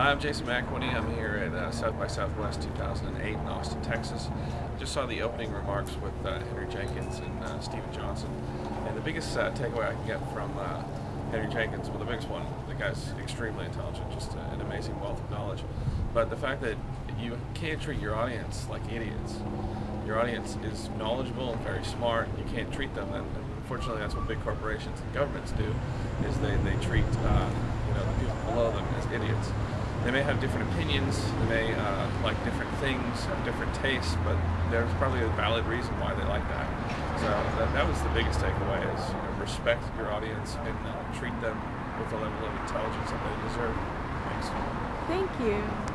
I'm Jason McElhinney. I'm here at uh, South by Southwest 2008 in Austin, Texas. Just saw the opening remarks with uh, Henry Jenkins and uh, Steven Johnson. And the biggest uh, takeaway I can get from uh, Henry Jenkins, well, the biggest one, the guy's extremely intelligent, just an amazing wealth of knowledge. But the fact that you can't treat your audience like idiots. Your audience is knowledgeable and very smart. You can't treat them, and unfortunately, that's what big corporations and governments do, is they, they treat uh, you know the people below them as idiots. They may have different opinions, they may uh, like different things, have different tastes, but there's probably a valid reason why they like that. So that, that was the biggest takeaway: is you know, respect your audience and uh, treat them with the level of intelligence that they deserve. Thanks. Thank you.